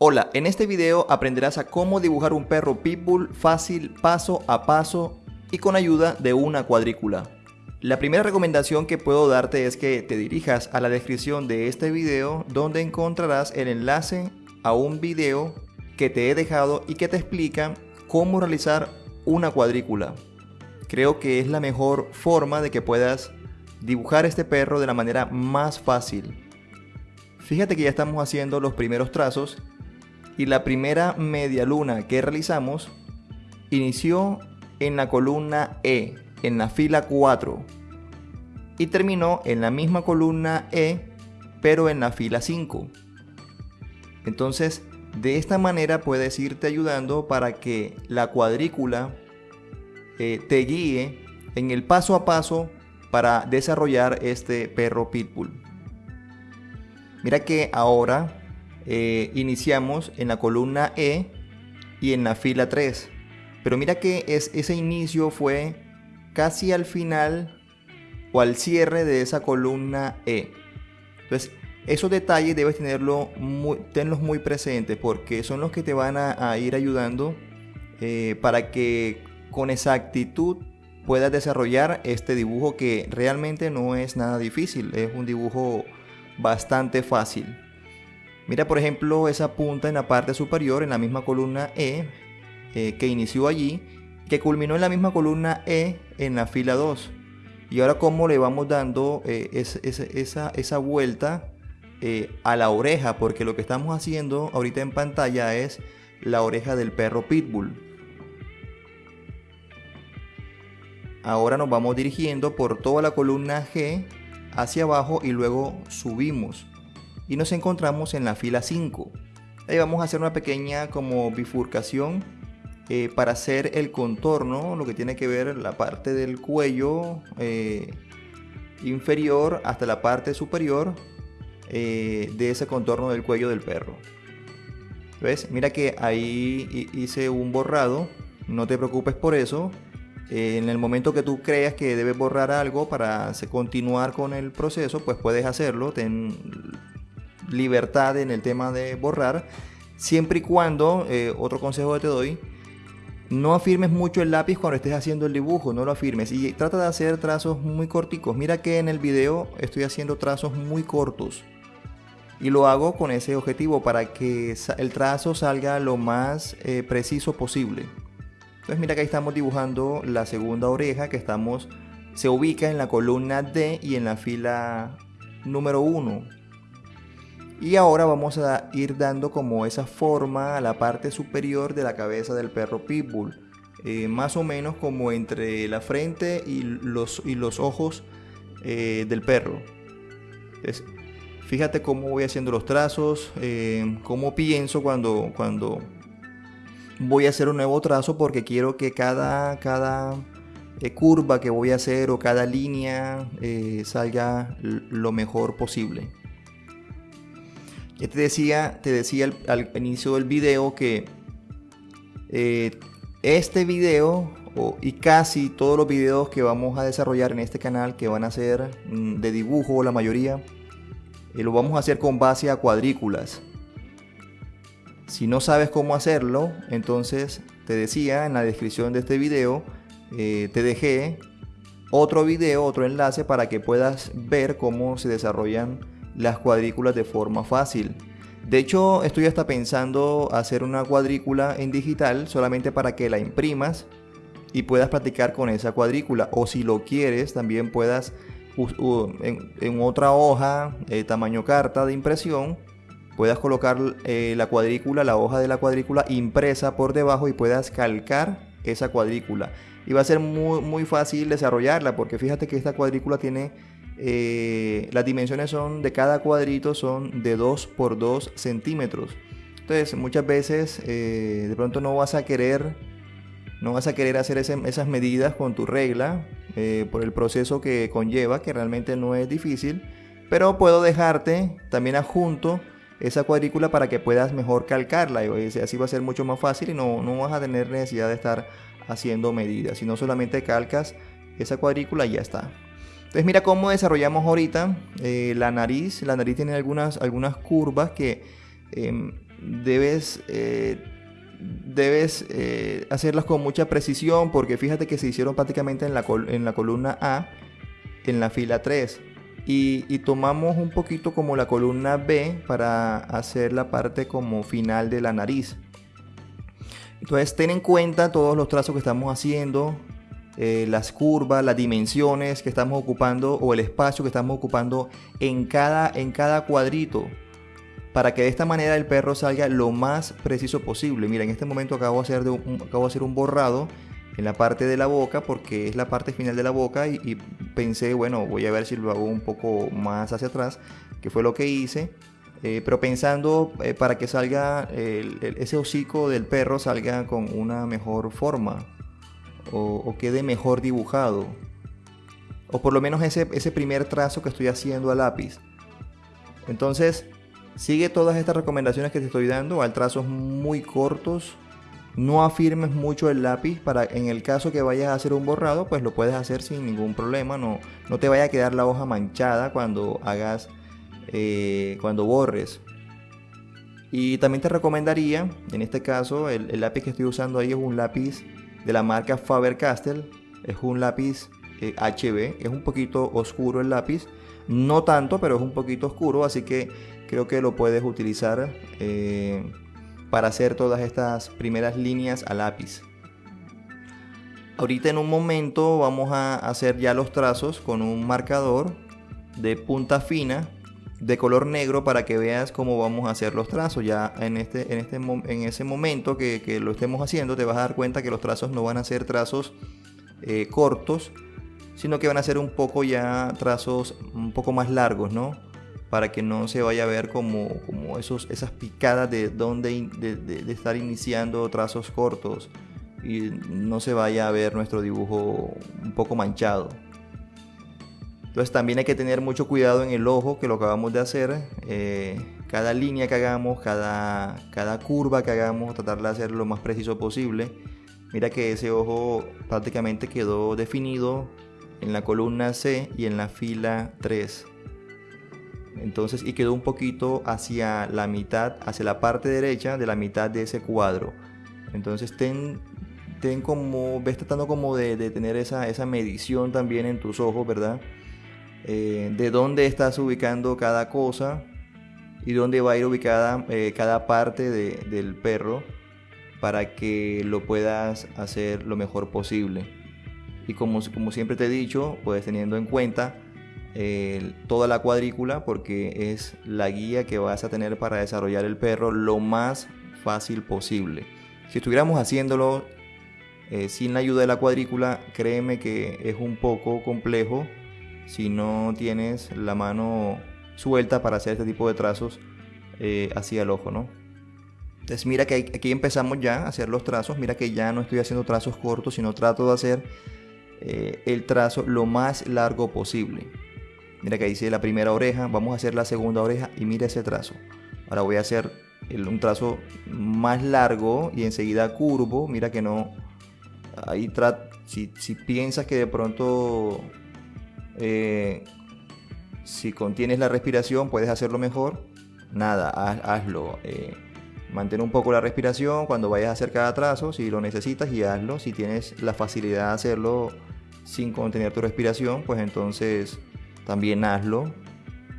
Hola, en este video aprenderás a cómo dibujar un perro pitbull fácil, paso a paso y con ayuda de una cuadrícula. La primera recomendación que puedo darte es que te dirijas a la descripción de este video donde encontrarás el enlace a un video que te he dejado y que te explica cómo realizar una cuadrícula. Creo que es la mejor forma de que puedas dibujar este perro de la manera más fácil. Fíjate que ya estamos haciendo los primeros trazos y la primera media luna que realizamos inició en la columna E, en la fila 4 y terminó en la misma columna E, pero en la fila 5. Entonces, de esta manera puedes irte ayudando para que la cuadrícula eh, te guíe en el paso a paso para desarrollar este perro pitbull. Mira que ahora eh, iniciamos en la columna E y en la fila 3. Pero mira que es, ese inicio fue casi al final o al cierre de esa columna E. Entonces, esos detalles debes tenerlo muy, tenlos muy presentes porque son los que te van a, ir ayudando eh, para que con exactitud puedas desarrollar este dibujo que realmente no es nada difícil. Es un dibujo bastante fácil. Mira por ejemplo esa punta en la parte superior en la misma columna E eh, que inició allí, que culminó en la misma columna E en la fila 2. Y ahora cómo le vamos dando eh, esa, esa, vuelta eh, a la oreja, porque lo que estamos haciendo ahorita en pantalla es la oreja del perro pitbull. Ahora nos vamos dirigiendo por toda la columna G hacia abajo y luego subimos y nos encontramos en la fila 5. Ahí vamos a hacer una pequeña como bifurcación eh, para hacer el contorno, lo que tiene que ver la parte del cuello eh, inferior hasta la parte superior eh, de ese contorno del cuello del perro. ¿Ves? Mira que ahí hice un borrado, no te preocupes por eso. en el momento que tú creas que debes borrar algo para continuar con el proceso, pues puedes hacerlo. Ten libertad en el tema de borrar, siempre y cuando, eh, otro consejo que te doy, no afirmes mucho el lápiz cuando estés haciendo el dibujo, no lo afirmes y trata de hacer trazos muy corticos. Mira que en el video estoy haciendo trazos muy cortos y lo hago con ese objetivo para que el trazo salga lo más eh, preciso posible. Entonces mira que ahí estamos dibujando la segunda oreja que estamos se ubica en la columna D y en la fila número 1 y ahora vamos a ir dando como esa forma a la parte superior de la cabeza del perro pitbull. Eh, más o menos como entre la frente y los, y los ojos eh, del perro. fíjate cómo voy haciendo los trazos, eh, cómo pienso cuando, cuando voy a hacer un nuevo trazo porque quiero que cada, cada curva que voy a hacer o cada línea salga lo mejor posible. Te decía, te decía al, inicio del video que eh, este video y casi todos los videos que vamos a desarrollar en este canal que van a ser mm, de dibujo la mayoría eh, lo vamos a hacer con base a cuadrículas. Si no sabes cómo hacerlo entonces te decía en la descripción de este video eh, te dejé otro video otro enlace para que puedas ver cómo se desarrollan las cuadrículas de forma fácil. De hecho, estoy hasta pensando hacer una cuadrícula en digital solamente para que la imprimas y puedas practicar con esa cuadrícula. O si lo quieres, también puedas en, otra hoja, eh, tamaño carta de impresión, puedas colocar eh, la cuadrícula, la hoja de la cuadrícula impresa por debajo y puedas calcar esa cuadrícula. Y va a ser muy, muy fácil desarrollarla porque fíjate que esta cuadrícula tiene eh, las dimensiones son de cada cuadrito son de 2 por 2 centímetros. Entonces muchas veces eh, de pronto no vas a querer no vas a querer hacer esas medidas con tu regla eh, por el proceso que conlleva que realmente no es difícil pero puedo dejarte también adjunto esa cuadrícula para que puedas mejor calcarla. Y así va a ser mucho más fácil y no, no vas a tener necesidad de estar haciendo medidas. Sino solamente calcas esa cuadrícula y ya está entonces mira cómo desarrollamos ahorita eh, la nariz. La nariz tiene algunas, algunas curvas que em, debes, eh, debes eh, hacerlas con mucha precisión porque fíjate que se hicieron prácticamente en la, en la columna A, en la fila 3. Y, y, tomamos un poquito como la columna B para hacer la parte como final de la nariz. Entonces ten en cuenta todos los trazos que estamos haciendo, eh, las curvas, las dimensiones que estamos ocupando o el espacio que estamos ocupando en cada, en cada cuadrito para que de esta manera el perro salga lo más preciso posible. Mira, en este momento acabo de hacer, de un, acabo de hacer un borrado en la parte de la boca porque es la parte final de la boca y, pensé, bueno, voy a ver si lo hago un poco más hacia atrás, que fue lo que hice. Eh, pero pensando eh, para que salga ese hocico del perro salga con una mejor forma o, quede mejor dibujado. O por lo menos ese, ese primer trazo que estoy haciendo a lápiz. Entonces, sigue todas estas recomendaciones que te estoy dando al trazos muy cortos. No afirmes mucho el lápiz para en el caso que vayas a hacer un borrado, pues lo puedes hacer sin ningún problema. No, no te vaya a quedar la hoja manchada cuando hagas, eh, cuando borres. Y también te recomendaría, en este caso, el, el lápiz que estoy usando ahí es un lápiz de la marca Faber-Castell. Es un lápiz HB, eh, es un poquito oscuro el lápiz. No tanto, pero es un poquito oscuro, así que creo que lo puedes utilizar eh, para hacer todas estas primeras líneas a lápiz. Ahorita en un momento vamos a hacer ya los trazos con un marcador de punta fina de color negro para que veas cómo vamos a hacer los trazos. Ya en, este, en, este, en ese momento que, lo estemos haciendo te vas a dar cuenta que los trazos no van a ser trazos eh, cortos, sino que van a ser un poco ya trazos un poco más largos, ¿no? Para que no se vaya a ver como, como esos, esas picadas de, donde, de estar iniciando trazos cortos y no se vaya a ver nuestro dibujo un poco manchado. Entonces también hay que tener mucho cuidado en el ojo que lo acabamos de hacer. Eh, cada línea que hagamos, cada, cada curva que hagamos, tratar de hacer lo más preciso posible. Mira que ese ojo prácticamente quedó definido en la columna C y en la fila 3. Entonces, y quedó un poquito hacia la mitad, hacia la parte derecha de la mitad de ese cuadro. Entonces, ten, ten como, ves tratando como de, de tener esa, esa medición también en tus ojos, ¿verdad? Eh, de dónde estás ubicando cada cosa y dónde va a ir ubicada eh, cada parte del perro para que lo puedas hacer lo mejor posible. Y como, como siempre te he dicho, pues teniendo en cuenta eh, toda la cuadrícula porque es la guía que vas a tener para desarrollar el perro lo más fácil posible. Si estuviéramos haciéndolo sin la ayuda de la cuadrícula, créeme que es un poco complejo si no tienes la mano suelta para hacer este tipo de trazos eh, hacia el ojo, ¿no? Entonces mira que aquí empezamos ya a hacer los trazos, mira que ya no estoy haciendo trazos cortos, sino trato de hacer eh, el trazo lo más largo posible. Mira que hice la primera oreja, vamos a hacer la segunda oreja y mira ese trazo. Ahora voy a hacer un trazo más largo y enseguida curvo, mira que no... Ahí si, si piensas que de pronto eh, si contienes la respiración, puedes hacerlo mejor. Nada, hazlo. Eh, mantén un poco la respiración cuando vayas a hacer cada trazo, si lo necesitas, y hazlo. Si tienes la facilidad de hacerlo sin contener tu respiración, pues entonces también hazlo.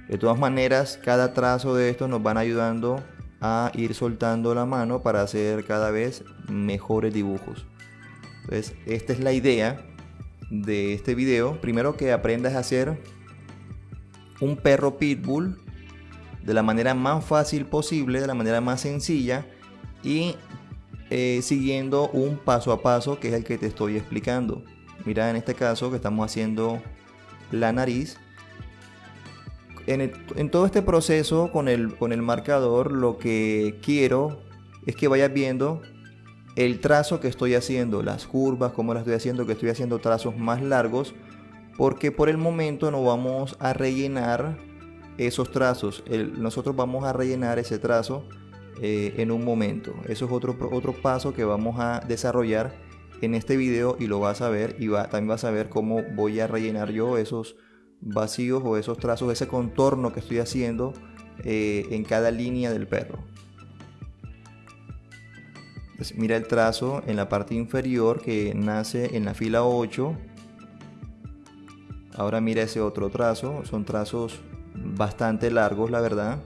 De todas maneras, cada trazo de estos nos van ayudando a ir soltando la mano para hacer cada vez mejores dibujos. Entonces, esta es la idea de este video, primero que aprendas a hacer un perro pitbull de la manera más fácil posible, de la manera más sencilla y eh, siguiendo un paso a paso que es el que te estoy explicando. Mira en este caso que estamos haciendo la nariz. En, en todo este proceso con el, con el marcador lo que quiero es que vayas viendo el trazo que estoy haciendo, las curvas, cómo las estoy haciendo, que estoy haciendo trazos más largos, porque por el momento no vamos a rellenar esos trazos. nosotros vamos a rellenar ese trazo eh, en un momento. Eso es otro, otro paso que vamos a desarrollar en este video y lo vas a ver y va, también vas a ver cómo voy a rellenar yo esos vacíos o esos trazos, ese contorno que estoy haciendo eh, en cada línea del perro. Mira el trazo en la parte inferior que nace en la fila 8. Ahora mira ese otro trazo. Son trazos bastante largos, la verdad.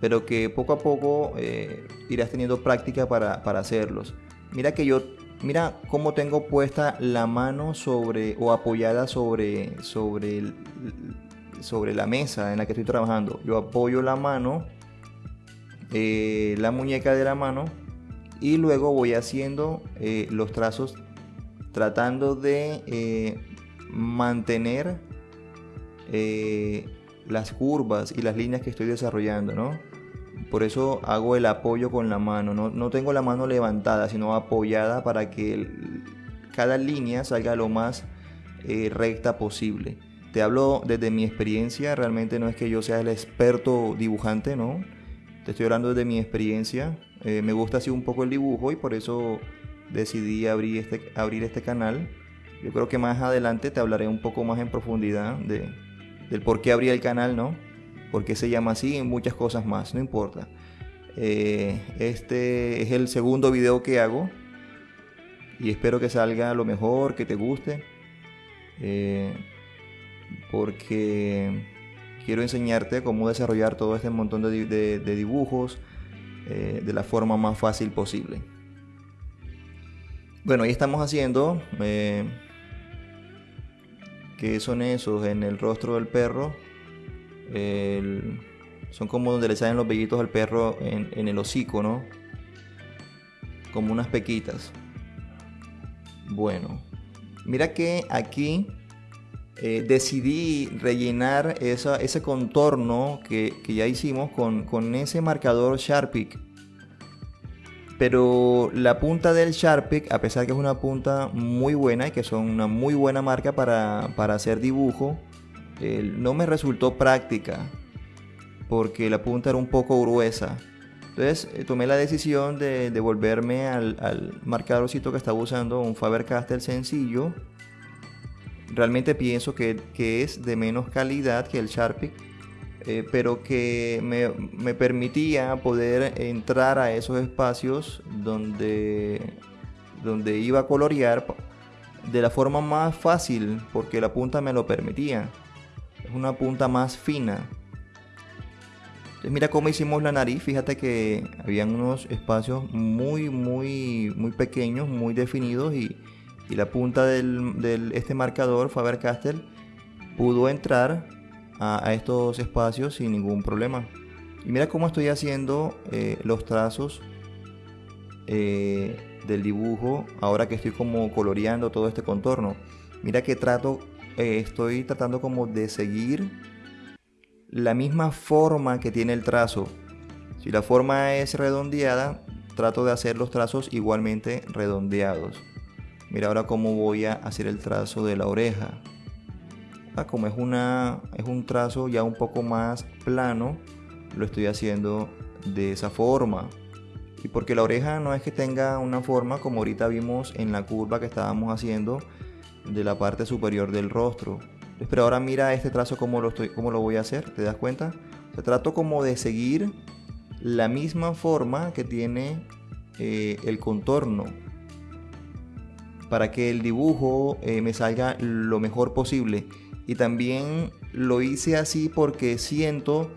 Pero que poco a poco eh, irás teniendo práctica para, para hacerlos. Mira que yo Mira cómo tengo puesta la mano sobre o apoyada sobre, sobre, sobre la mesa en la que estoy trabajando. Yo apoyo la mano, eh, la muñeca de la mano y luego voy haciendo eh, los trazos tratando de eh, mantener las curvas y las líneas que estoy desarrollando, ¿no? Por eso hago el apoyo con la mano. No, tengo la mano levantada, sino apoyada para que cada línea salga lo más eh, recta posible. Te hablo desde mi experiencia, realmente no es que yo sea el experto dibujante, ¿no? Te estoy hablando desde mi experiencia. Eh, me gusta así un poco el dibujo y por eso decidí abrir este, abrir este canal. Yo creo que más adelante te hablaré un poco más en profundidad de, del por qué abrí el canal, ¿no? porque se llama así y muchas cosas más, no importa. Eh, este es el segundo video que hago y espero que salga lo mejor, que te guste, eh, porque quiero enseñarte cómo desarrollar todo este montón de, dibujos eh, de la forma más fácil posible. Bueno, ahí estamos haciendo, que son esos en el rostro del perro son como donde le salen los vellitos al perro en, el hocico, ¿no? Como unas pequitas. Bueno, mira que aquí eh, decidí rellenar ese contorno que, ya hicimos con, ese marcador Sharpie. Pero la punta del Sharpie, a pesar que es una punta muy buena y que son una muy buena marca para, hacer dibujo, no me resultó práctica porque la punta era un poco gruesa. Entonces eh, tomé la decisión de devolverme al, al marcadorcito que estaba usando, un Faber-Castell sencillo. Realmente pienso que, es de menos calidad que el Sharpie, eh, pero que me, me, permitía poder entrar a esos espacios donde, donde iba a colorear de la forma más fácil, porque la punta me lo permitía una punta más fina. Entonces mira cómo hicimos la nariz, fíjate que habían unos espacios muy, muy, muy pequeños, muy definidos y, la punta del, este marcador Faber-Castell pudo entrar a, estos espacios sin ningún problema. Y mira cómo estoy haciendo eh, los trazos eh, del dibujo ahora que estoy como coloreando todo este contorno. Mira que trato eh, estoy tratando como de seguir la misma forma que tiene el trazo. Si la forma es redondeada, trato de hacer los trazos igualmente redondeados. Mira ahora cómo voy a hacer el trazo de la oreja. Ah, como es, una, es un trazo ya un poco más plano, lo estoy haciendo de esa forma. Y porque la oreja no es que tenga una forma como ahorita vimos en la curva que estábamos haciendo, de la parte superior del rostro. Pero ahora mira este trazo como lo, estoy, cómo lo voy a hacer, ¿te das cuenta? Se trato como de seguir la misma forma que tiene eh, el contorno para que el dibujo eh, me salga lo mejor posible. Y también lo hice así porque siento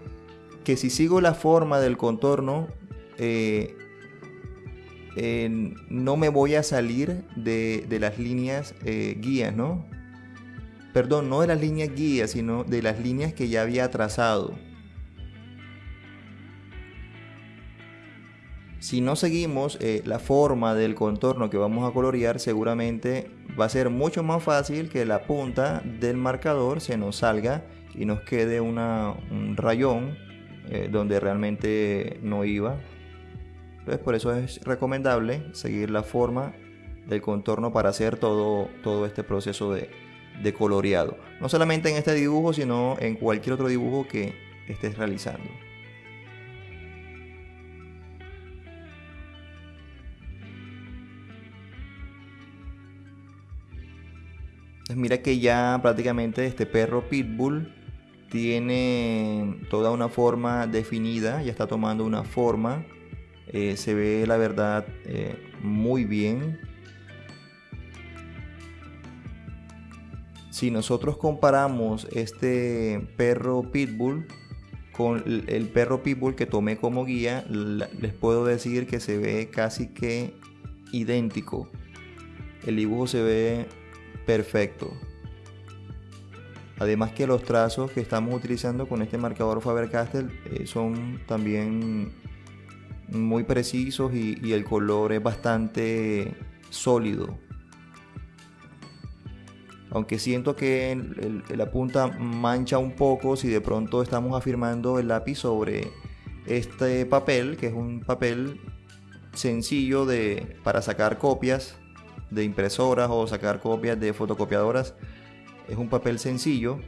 que si sigo la forma del contorno, eh, no me voy a salir de, las líneas eh, guías, ¿no? Perdón, no de las líneas guías, sino de las líneas que ya había trazado. Si no seguimos eh, la forma del contorno que vamos a colorear, seguramente va a ser mucho más fácil que la punta del marcador se nos salga y nos quede un rayón eh, donde realmente no iba entonces por eso es recomendable seguir la forma del contorno para hacer todo, todo este proceso de, de coloreado. No solamente en este dibujo, sino en cualquier otro dibujo que estés realizando. Mira que ya prácticamente este perro pitbull tiene toda una forma definida, ya está tomando una forma Eh, se ve la verdad eh, muy bien. Si nosotros comparamos este perro pitbull con el perro pitbull que tomé como guía, les puedo decir que se ve casi que idéntico. El dibujo se ve perfecto. Además que los trazos que estamos utilizando con este marcador Faber-Castell eh, son también muy precisos y, el color es bastante sólido. Aunque siento que la punta mancha un poco si de pronto estamos afirmando el lápiz sobre este papel, que es un papel sencillo de, para sacar copias de impresoras o sacar copias de fotocopiadoras. Es un papel sencillo.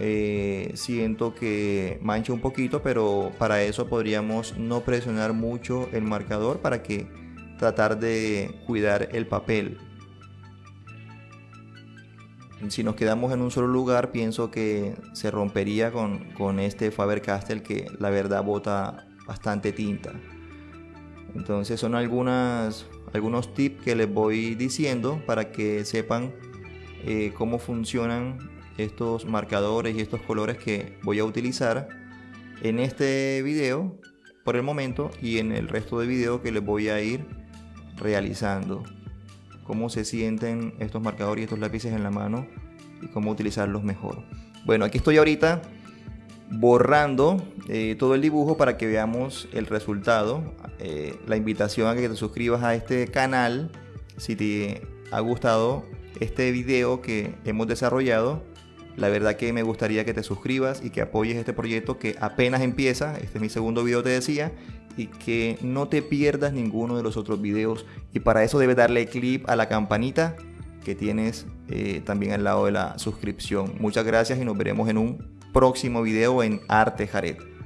Eh, siento que mancha un poquito, pero para eso podríamos no presionar mucho el marcador para que tratar de cuidar el papel. Si nos quedamos en un solo lugar, pienso que se rompería con, con este Faber-Castell que la verdad bota bastante tinta. Entonces son algunas, algunos tips que les voy diciendo para que sepan eh, cómo funcionan estos marcadores y estos colores que voy a utilizar en este video por el momento y en el resto de video que les voy a ir realizando. Cómo se sienten estos marcadores y estos lápices en la mano y cómo utilizarlos mejor. Bueno aquí estoy ahorita borrando eh, todo el dibujo para que veamos el resultado. Eh, la invitación a que te suscribas a este canal si te ha gustado este video que hemos desarrollado. La verdad que me gustaría que te suscribas y que apoyes este proyecto que apenas empieza. Este es mi segundo video, te decía. Y que no te pierdas ninguno de los otros videos. Y para eso debes darle clic a la campanita que tienes eh, también al lado de la suscripción. Muchas gracias y nos veremos en un próximo video en Arte Jared.